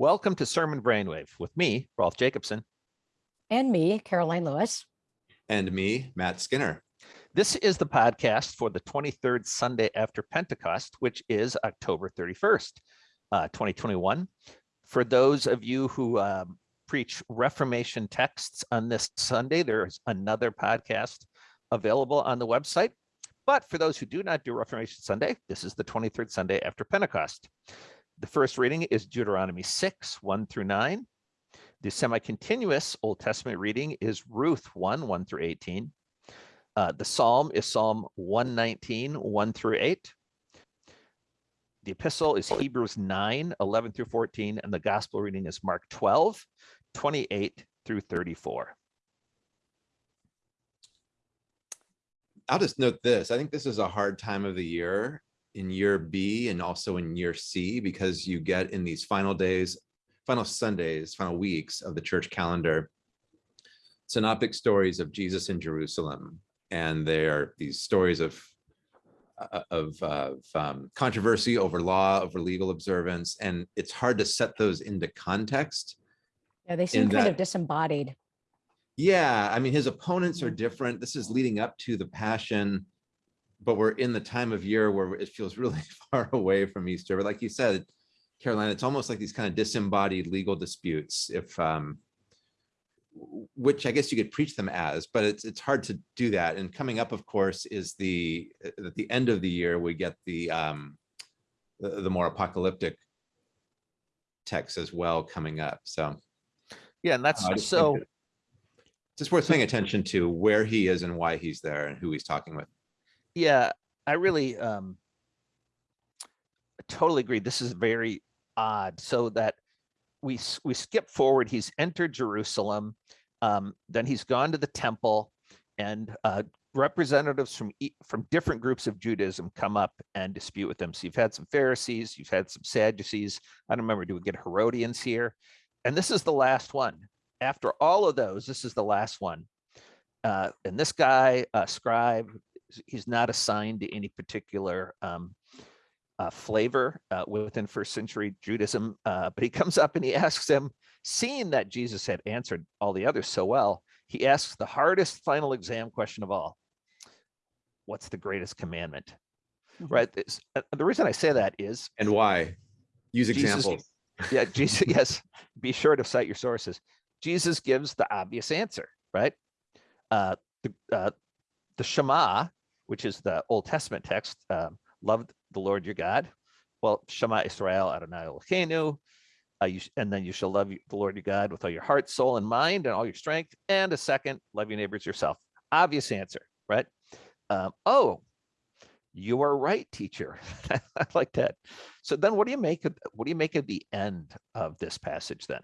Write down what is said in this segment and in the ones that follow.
Welcome to Sermon Brainwave with me, Rolf Jacobson. And me, Karoline Lewis. And me, Matt Skinner. This is the podcast for the 23rd Sunday after Pentecost, which is October 31st, uh, 2021. For those of you who um, preach Reformation texts on this Sunday, there's another podcast available on the website. But for those who do not do Reformation Sunday, this is the 23rd Sunday after Pentecost. The first reading is Deuteronomy 6, 1 through 9. The semi-continuous Old Testament reading is Ruth 1, 1 through 18. Uh, the Psalm is Psalm 119, 1 through 8. The epistle is Hebrews 9, 11 through 14, and the gospel reading is Mark 12, 28 through 34. I'll just note this. I think this is a hard time of the year in year B and also in year C because you get in these final days, final Sundays, final weeks of the church calendar, synoptic stories of Jesus in Jerusalem. And they are these stories of uh, of, of um, controversy over law, over legal observance, and it's hard to set those into context. Yeah, they seem kind that, of disembodied. Yeah, I mean, his opponents are different. This is leading up to the passion but we're in the time of year where it feels really far away from Easter. But like you said, Karoline, it's almost like these kind of disembodied legal disputes, if um, which I guess you could preach them as, but it's it's hard to do that. And coming up, of course, is the at the end of the year we get the um, the, the more apocalyptic texts as well coming up. So Yeah, and that's think so. it's just worth paying attention to where he is and why he's there and who he's talking with. Yeah i really um totally agree this is very odd so that we we skip forward he's entered jerusalem um then he's gone to the temple and uh representatives from from different groups of judaism come up and dispute with him so you've had some pharisees you've had some sadducees i don't remember do we get herodians here? And this is the last one. After all of those this is the last one. Uh and this guy uh scribe he's- he's not assigned to any particular um, uh, flavor uh, within first century Judaism, uh, but he comes up and he asks them, seeing that Jesus had answered all the others so well, he asks the hardest final exam question of all. What's the greatest commandment? Mhm. Right. This- uh, the reason I say that is, And why? Use Jesus- examples. yeah, Jesus, yes, be sure to cite your sources. Jesus gives the obvious answer, right? Uh, the, uh, the Shema, which is the Old Testament text, um, love the Lord your God. Well, Shema Israel Adonai Eloheinu, uh, you, and then you shall love the Lord your God with all your heart, soul, and mind, and all your strength. And a second, love your neighbors yourself. Obvious answer, right? Um, oh, you are right, teacher. I like that. So then, what do you make of what do you make of the end of this passage then?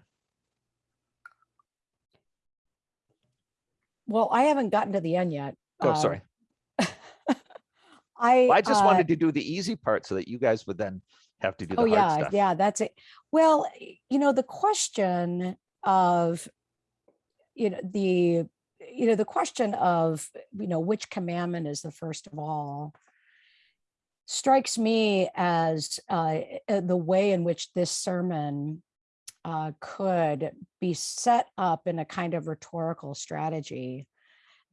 Well, I haven't gotten to the end yet. Oh, Uh, sorry. I, Well, I just uh, wanted to do the easy part so that you guys would then have to do the Oh, hard yeah, stuff. yeah, that's it. Well, you know, the question of, you know, the, you know, the question of, you know, which commandment is the first of all strikes me as uh, uh, the way in which this sermon uh, could be set up in a kind of rhetorical strategy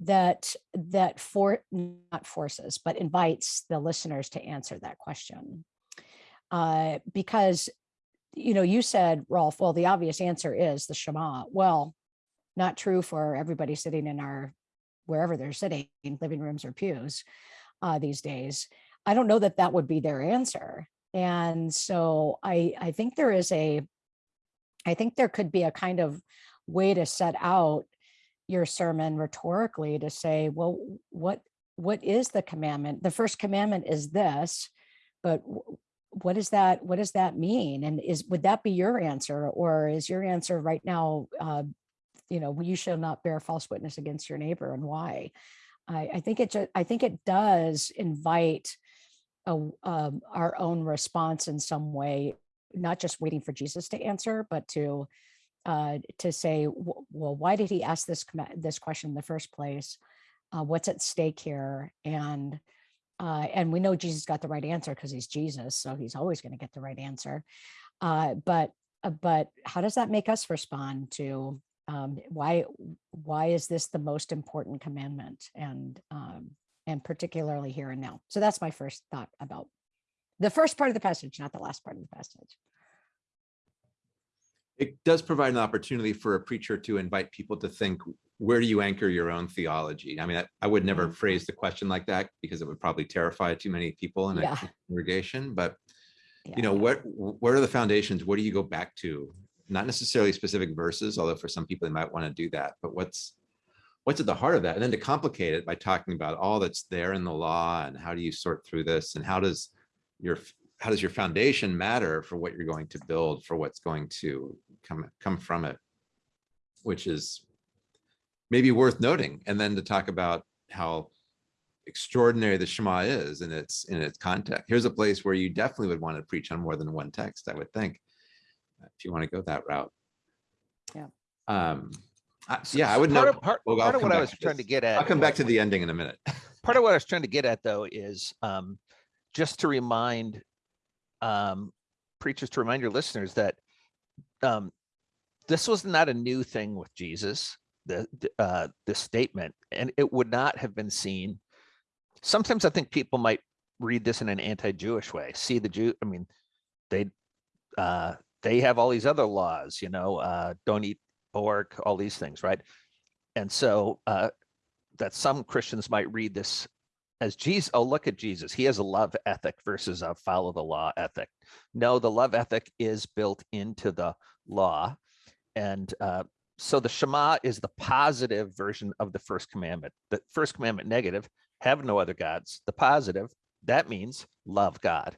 that that for not forces but invites the listeners to answer that question. Uh, because you know you said Rolf well the obvious answer is the Shema. Well not true for everybody sitting in our wherever they're sitting living rooms or pews uh, these days. I don't know that that would be their answer. And so I I think there is a I think there could be a kind of way to set out your sermon rhetorically to say, well, what what is the commandment? The first commandment is this, but what is that what does that mean? And is would that be your answer, or is your answer right now, uh, you know, you shall not bear false witness against your neighbor, and why? I, I think it ju- I think it does invite a, um, our own response in some way, not just waiting for Jesus to answer, but to uh, to say, well, why did he ask this this question in the first place? Uh, what's at stake here? And uh, and we know Jesus got the right answer because he's Jesus, so he's always going to get the right answer. Uh, but uh, but how does that make us respond to um, why why is this the most important commandment and um, and particularly here and now? So that's my first thought about the first part of the passage, not the last part of the passage. It does provide an opportunity for a preacher to invite people to think, where do you anchor your own theology? I mean, I, I would never Mhm. phrase the question like that because it would probably terrify too many people in a Yeah. congregation, but Yeah. you know, what, what are the foundations? What do you go back to? Not necessarily specific verses, although for some people they might want to do that, but what's, what's at the heart of that? And then to complicate it by talking about all that's there in the law and how do you sort through this and how does your, how does your foundation matter for what you're going to build, for what's going to come, come from it? Which is maybe worth noting. And then to talk about how extraordinary the Shema is in its in its context. Here's a place where you definitely would want to preach on more than one text, I would think, if you want to go that route. Yeah. Um, I- So- yeah, I would part know. of- Part, well, part of what I was to trying to get at. I'll come back to the ending in a minute. part of what I was trying to get at though is um, just to remind um, preachers to remind your listeners that um, this was not a new thing with Jesus. The uh, statement, and it would not have been seen. Sometimes I think people might read this in an anti-Jewish way. See the Jew. I mean, they uh, they have all these other laws. You know, uh, don't eat pork, all these things, right? And so uh, that some Christians might read this as Jesus. Oh, look at Jesus. He has a love ethic versus a follow the law ethic. No, the love ethic is built into the law. And uh, so the Shema is the positive version of the first commandment. The first commandment negative, have no other gods. The positive, that means love God.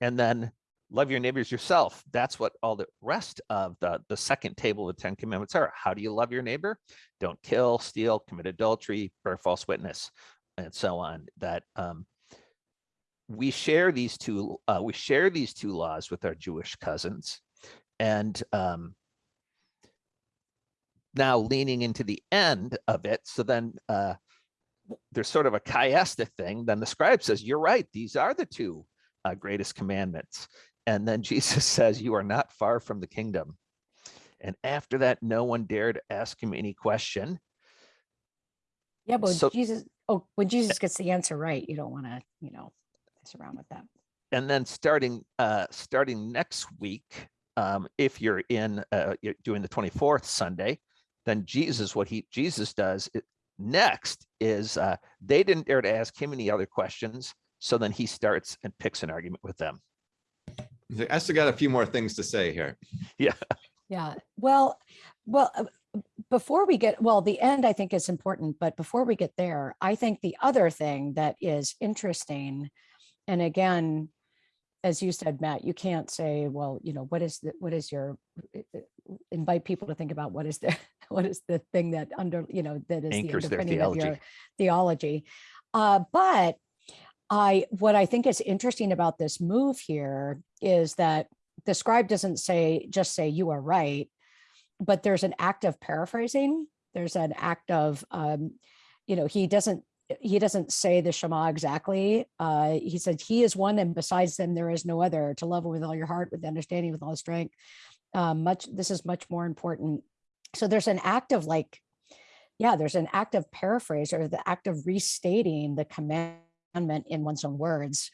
And then love your neighbors yourself. That's what all the rest of the, the second table of the Ten Commandments are. How do you love your neighbor? Don't kill, steal, commit adultery, bear false witness, and so on. That um, we share these two, uh, we share these two laws with our Jewish cousins. And um, now leaning into the end of it. So then uh, there's sort of a chiastic thing. Then the scribe says, you're right. These are the two uh, greatest commandments. And then Jesus says, you are not far from the kingdom. And after that, no one dared ask him any question. Yeah, but So- Jesus, oh, when Jesus gets the answer right, you don't want to, you know, mess around with that. and then starting uh starting next week um if you're in uh you're doing the 24th sunday then jesus what he jesus does i- next is uh they didn't dare to ask him any other questions so then he starts and picks an argument with them He's I still got a few more things to say here. Yeah, Yeah. well, well, uh, before we get, well, the end I think is important, but before we get there, I think the other thing that is interesting, and again, as you said, Matt, you can't say, well, you know, what is the, what is your, invite people to think about what is the, what is the thing that under, you know, that is the Anchors their underpinning of your theology. theology. Uh, but I, what I think is interesting about this move here is that the scribe doesn't say, just say you are right, but there's an act of paraphrasing. There's an act of, um, you know, he doesn't, he doesn't say the Shema exactly. Uh, he said, he is one and besides them, there is no other to love with all your heart, with understanding, with all strength. Um, much, this is much more important. So there's an act of like, yeah, there's an act of paraphrase or the act of restating the commandment in one's own words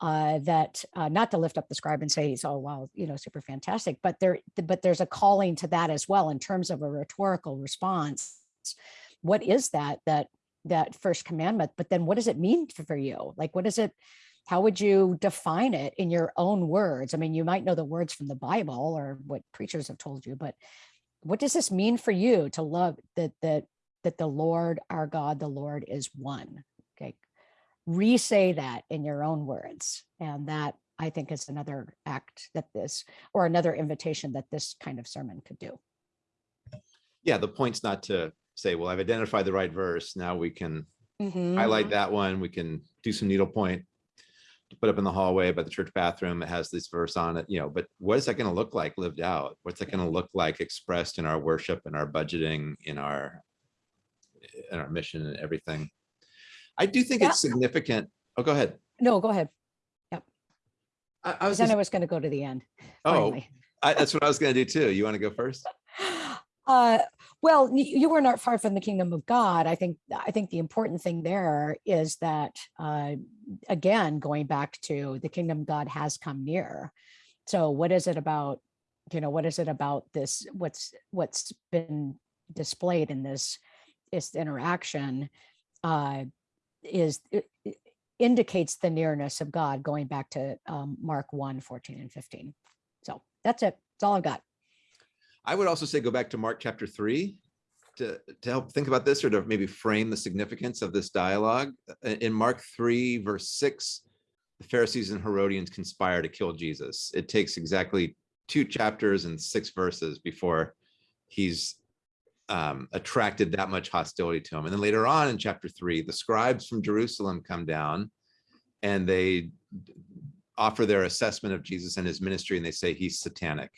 uh, that uh, not to lift up the scribe and say he's oh wow you know super fantastic but there but there's a calling to that as well in terms of a rhetorical response. What is that that that first commandment but then what does it mean for you? Like what is it how would you define it in your own words? I mean you might know the words from the bible or what preachers have told you but what does this mean for you to love that that that the lord our god the lord is one re-say that in your own words. And that I think is another act that this, or another invitation that this kind of sermon could do. Yeah, the point's not to say, well, I've identified the right verse. Now we can Mm-hmm. highlight that one. We can do some needlepoint. to Put up in the hallway by the church bathroom. It has this verse on it, you know, but what is that going to look like lived out? What's that going to look like expressed in our worship and our budgeting, in our in our mission and everything? I do think Yeah. it's significant. Oh, go ahead. No, go ahead. I, I was then just, I was going to go to the end. oh. I, that's what I was gonna do too. You want to go first? Uh, well, you were not far from the kingdom of God. I think, I think the important thing there is that, uh, again, going back to the kingdom of God has come near. So what is it about, you know, what is it about this, what's, what's been displayed in this, this interaction, uh, is, indicates the nearness of God, going back to, um, Mark 1, 14 and 15. So that's it. That's all I've got. I would also say go back to Mark chapter three to, to help think about this or to maybe frame the significance of this dialogue. Uh, In Mark three, verse six, the Pharisees and Herodians conspire to kill Jesus. It takes exactly two chapters and six verses before he's um, attracted that much hostility to him. And then later on in chapter three, the scribes from Jerusalem come down and they offer their assessment of Jesus and his ministry, and they say he's satanic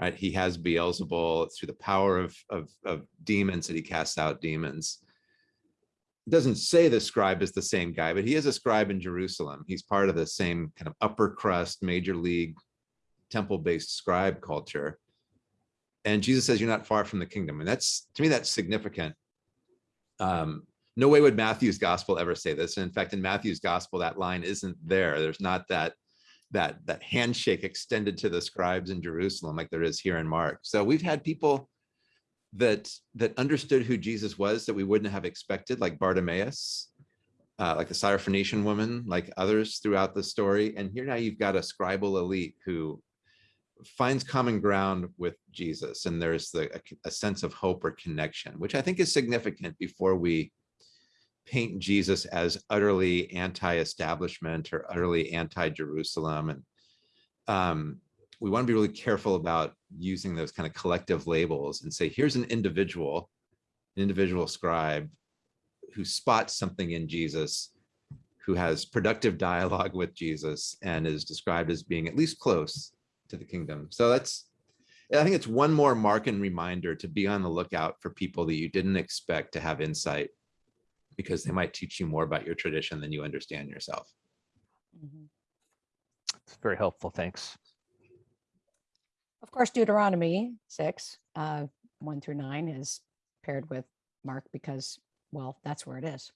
right? He has Beelzebul through the power of, of, of demons that he casts out demons. It Doesn't say the scribe is the same guy, but he is a scribe in Jerusalem. He's part of the same kind of upper crust, major league, temple-based scribe culture. And Jesus says, you're not far from the kingdom. And that's, to me, that's significant. Um, no way would Matthew's gospel ever say this. And in fact, in Matthew's gospel, that line isn't there. There's not that that that handshake extended to the scribes in Jerusalem like there is here in Mark. So we've had people that that understood who Jesus was that we wouldn't have expected, like Bartimaeus, uh, like the Syrophoenician woman, like others throughout the story. And here now you've got a scribal elite who finds common ground with Jesus, and there's the a, a sense of hope or connection, which I think is significant before we paint Jesus as utterly anti-establishment or utterly anti-Jerusalem. And um, we want to be really careful about using those kind of collective labels and say, here's an individual, an individual scribe who spots something in Jesus, who has productive dialogue with Jesus and is described as being at least close to the kingdom. So that's, I think it's one more mark and reminder to be on the lookout for people that you didn't expect to have insight because they might teach you more about your tradition than you understand yourself. Mhm. It's very helpful. Thanks. Of course, Deuteronomy six, uh, one through nine is paired with Mark because, well, that's where it is.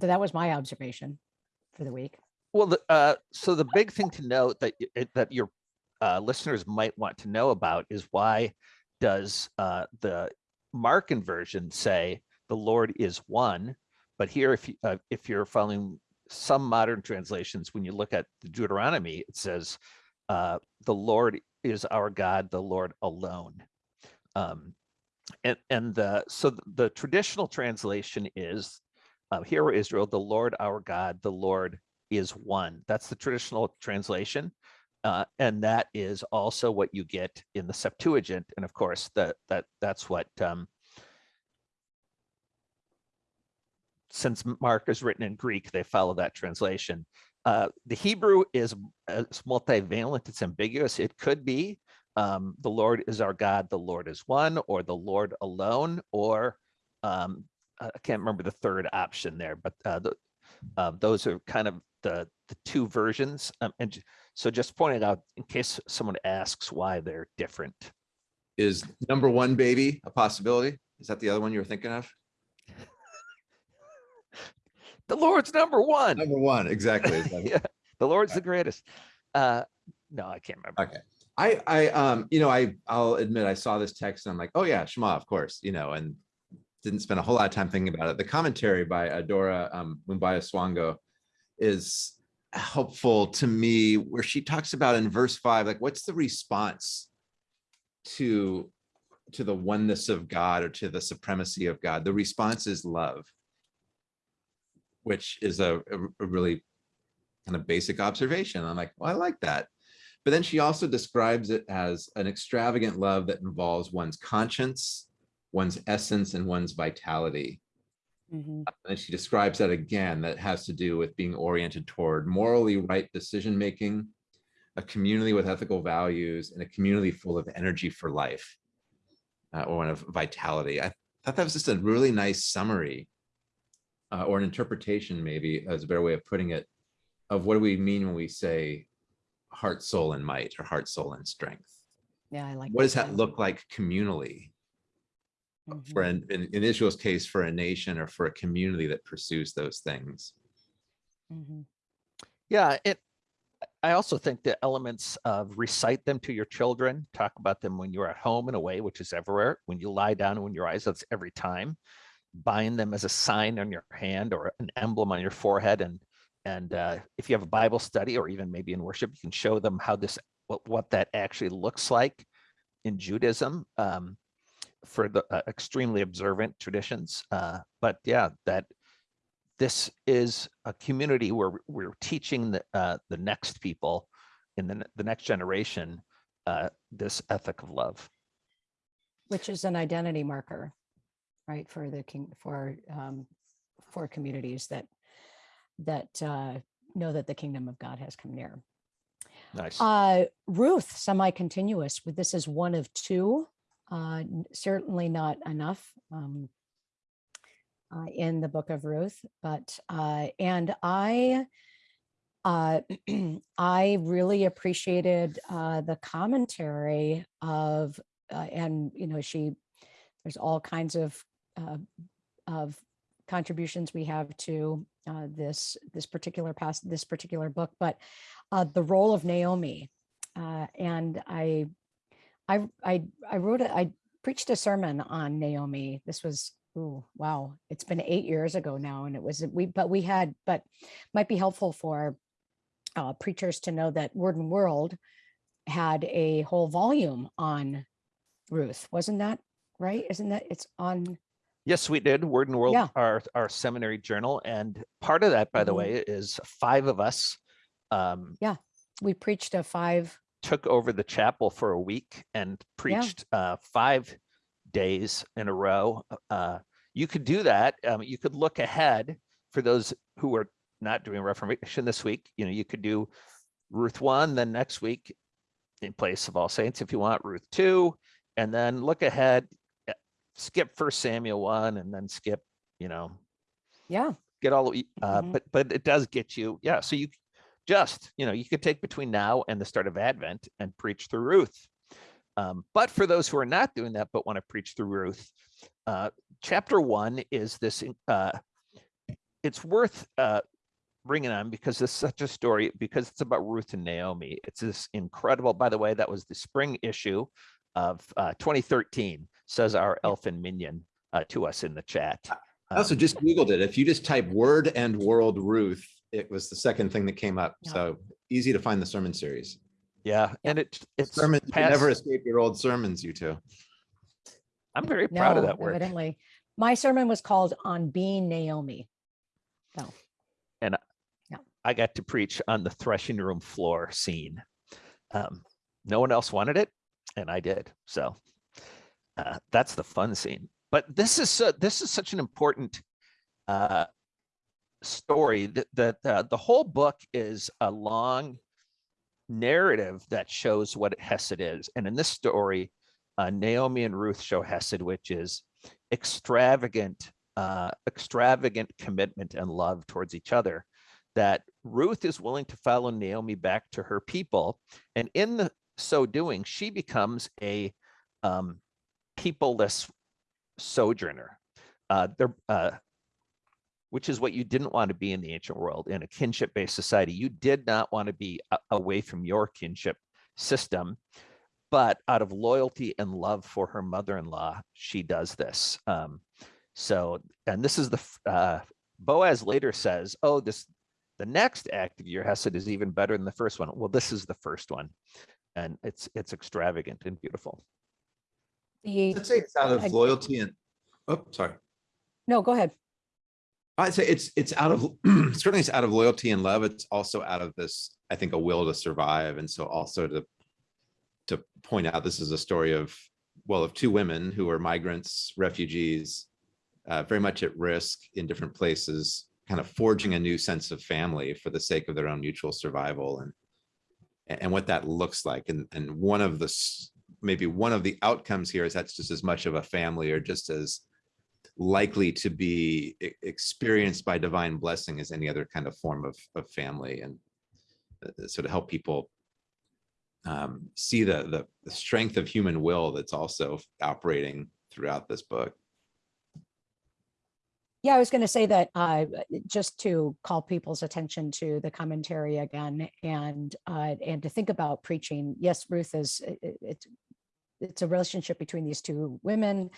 So that was my observation for the week. Well, the, uh, so the big thing to note that that your uh, listeners might want to know about is why does uh, the Markan version say the Lord is one, but here, if you, uh, if you're following some modern translations, when you look at the Deuteronomy, it says uh, the Lord is our God, the Lord alone. Um, and and the so the traditional translation is uh, Hear, O Israel, the Lord our God, the Lord is one. That's the traditional translation. Uh, and that is also what you get in the Septuagint. And of course, that that that's what um, since Mark is written in Greek, they follow that translation. Uh, the Hebrew is, uh, is multivalent, it's ambiguous. It could be um, the Lord is our God, the Lord is one, or the Lord alone, or um, I can't remember the third option there, but uh, the, uh, those are kind of the, the two versions. Um, and so just pointing out in case someone asks why they're different. Is number one baby a possibility? Is that the other one you were thinking of? The Lord's number one. Number one, exactly. Yeah, the Lord's the greatest. Uh, no, I can't remember. Okay. I, I, um, you know, I, I'll admit I saw this text and I'm like, oh yeah, Shema, of course, you know, and didn't spend a whole lot of time thinking about it. The commentary by Adora um, Mbuwayesango is helpful to me where she talks about in verse five, like what's the response to, to the oneness of God or to the supremacy of God? The response is love, which is a, a really kind of basic observation. I'm like, well, I like that. But then she also describes it as an extravagant love that involves one's conscience, one's essence, and one's vitality. Mhm. And she describes that again, that has to do with being oriented toward morally right decision-making, a community with ethical values, and a community full of energy for life, uh, or one of vitality. I thought that was just a really nice summary uh, or an interpretation, maybe, as a better way of putting it, of what do we mean when we say heart, soul, and might, or heart, soul, and strength. Yeah, I like. What does that look like communally? For Mhm. an, in, in Israel's case, for a nation or for a community that pursues those things. Mhm. Yeah, it, I also think the elements of recite them to your children, talk about them when you're at home in a way, which is everywhere, when you lie down and when your eyes, that's every time. Bind them as a sign on your hand or an emblem on your forehead. And, and uh, if you have a Bible study or even maybe in worship, you can show them how this, what, what that actually looks like in Judaism um, for the uh, extremely observant traditions. Uh, but yeah, that this is a community where we're teaching the, uh, the next people in the, the next generation, uh, this ethic of love. Which is an identity marker, right, for the king, for, um, for communities that, that, uh, know that the kingdom of God has come near. Nice. Uh, Ruth, semi-continuous, this is one of two, uh, certainly not enough. Um, uh, in the book of Ruth, but, uh, and I, uh, I really appreciated, uh, the commentary of, and, you know, she, there's all kinds of, of contributions we have to, uh, this, this particular past, this particular book, but, uh, the role of Naomi. Uh, and I, I, I, I wrote, a, I preached a sermon on Naomi. This was, ooh, wow, it's been eight years ago now. And it was, we, but we had, but might be helpful for uh, preachers to know that Word and World had a whole volume on Ruth. Wasn't that right? Isn't that, it's on, Yes, we did. Word and World, Yeah. our, our seminary journal. And part of that, by the Mhm. way, is five of us um, yeah, we preached a five, took over the chapel for a week and preached uh, five days in a row. Uh, you could do that. Um, you could look ahead for those who are not doing Reformation this week. You know, you could do Ruth one, then next week in place of All Saints, if you want Ruth two, and then look ahead, uh, skip First Samuel one, and then skip. You know, yeah, get all the- uh, Mhm. but but it does get you yeah so you just you know you could take between now and the start of advent and preach through ruth. Um, but for those who are not doing that but want to preach through ruth uh, chapter one is this uh, it's worth uh, bringing on because it's such a story because it's about ruth and naomi. It's this incredible by the way that was the spring issue of uh, 2013 says our elfin minion uh, to us in the chat. I also Um, just Googled it. If you just type word and world Ruth, it was the second thing that came up. Yeah. So easy to find the sermon series. Yeah, and it it's Sermons, you can never escape your old sermons, you two. I'm very proud of no, that work. evidently. My sermon was called On Being Naomi. Oh. And yeah. I got to preach on the threshing room floor scene. Um, no one else wanted it, and I did. So uh, that's the fun scene. But this is so, this is such an important uh, story that that uh, the whole book is a long narrative that shows what Hesed is, and in this story, uh, Naomi and Ruth show Hesed, which is extravagant, uh, extravagant commitment and love towards each other that Ruth is willing to follow Naomi back to her people. And in the so doing, she becomes a um, peopleless sojourner. Uh, uh, which is what you didn't want to be in the ancient world in a kinship based society. You did not want to be away from your kinship system. But out of loyalty and love for her mother in law, she does this. Um, so, and this is the uh, Boaz later says, Oh, this the next act of your hesed is even better than the first one. Well, this is the first one, and it's it's extravagant and beautiful. The, I'd say it's out of loyalty and, oh, sorry. no, go ahead. I'd say it's, it's out of, certainly it's out of loyalty and love. It's also out of this, I think, a will to survive. And so also to, to point out, this is a story of, well, of two women who are migrants, refugees, uh, very much at risk in different places, kind of forging a new sense of family for the sake of their own mutual survival and, and what that looks like. And, and one of the, maybe one of the outcomes here is that's just as much of a family or just as likely to be experienced by divine blessing as any other kind of form of, of family and uh, so to help people um, see the, the the strength of human will that's also operating throughout this book. Yeah, I was going to say that uh, just to call people's attention to the commentary again and uh, and to think about preaching. Yes, Ruth is i- i- it's it's a relationship between these two women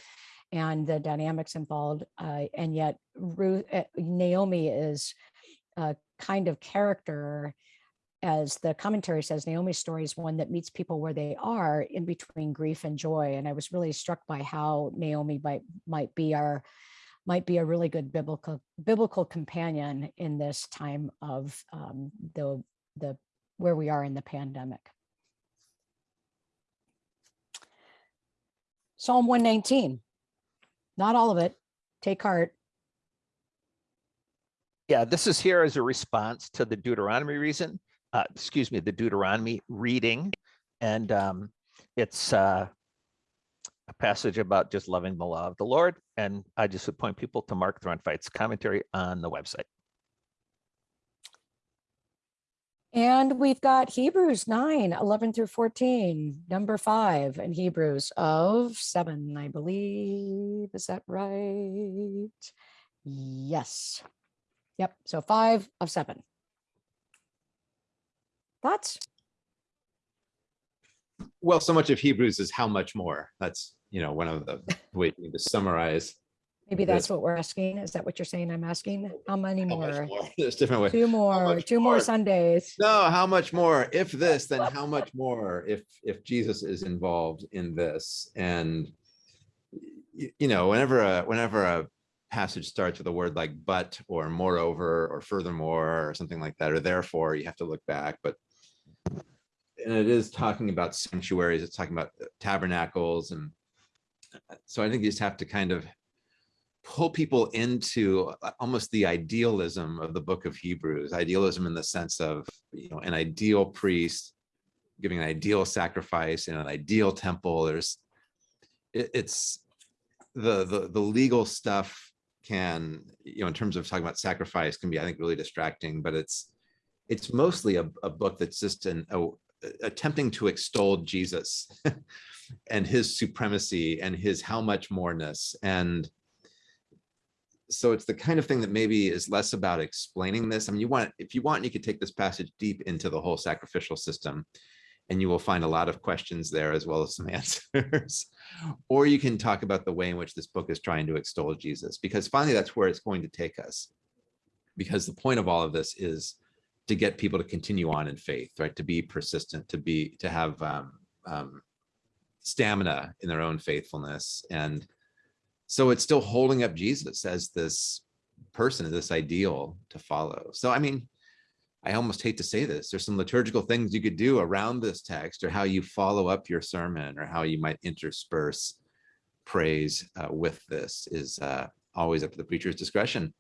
and the dynamics involved. Uh, and yet Ruth uh, Naomi is a kind of character as the commentary says, Naomi's story is one that meets people where they are in between grief and joy. And I was really struck by how Naomi might might be our might be a really good biblical biblical companion in this time of um, the the where we are in the pandemic. Psalm 119. Not all of it. Take heart. Yeah, this is here as a response to the Deuteronomy reason, uh, excuse me, the Deuteronomy reading. And um, it's uh, a passage about just loving the law of the Lord. And I just would point people to Mark Throntveit's commentary on the website. And we've got Hebrews 9, 11 through 14, number five in Hebrews of seven, I believe. Is that right? Yes. Yep. So five of seven. Thoughts? Well, so much of Hebrews is how much more. That's, you know, one of the ways to summarize. Maybe that's what we're asking. Is that what you're saying? I'm asking? How many how much more? more. There's different ways. Two more, much two more more? Sundays. No, how much more? If this, then how much more if if Jesus is involved in this? And y- you know, whenever a whenever a passage starts with a word like but or moreover or furthermore or something like that, or therefore, you have to look back. But and it is talking about sanctuaries, it's talking about tabernacles and uh, so I think you just have to kind of pull people into uh, almost the idealism of the book of Hebrews, idealism in the sense of, you know, an ideal priest giving an ideal sacrifice in an ideal temple. There's, it, it's the, the, the legal stuff can, you know, in terms of talking about sacrifice can be, I think, really distracting, but it's, it's mostly a, a book that's just an, a, attempting to extol Jesus and his supremacy and his how much moreness and so it's the kind of thing that maybe is less about explaining this. I mean, you want, if you want, you could take this passage deep into the whole sacrificial system and you will find a lot of questions there as well as some answers. or you can talk about the way in which this book is trying to extol Jesus, because finally that's where it's going to take us. Because the point of all of this is to get people to continue on in faith, right? To be persistent, to be, to have um, um, stamina in their own faithfulness and so it's still holding up Jesus as this person, as this ideal to follow. So, I mean, I almost hate to say this. There's some liturgical things you could do around this text or how you follow up your sermon or how you might intersperse praise uh, with this is uh, always up to the preacher's discretion.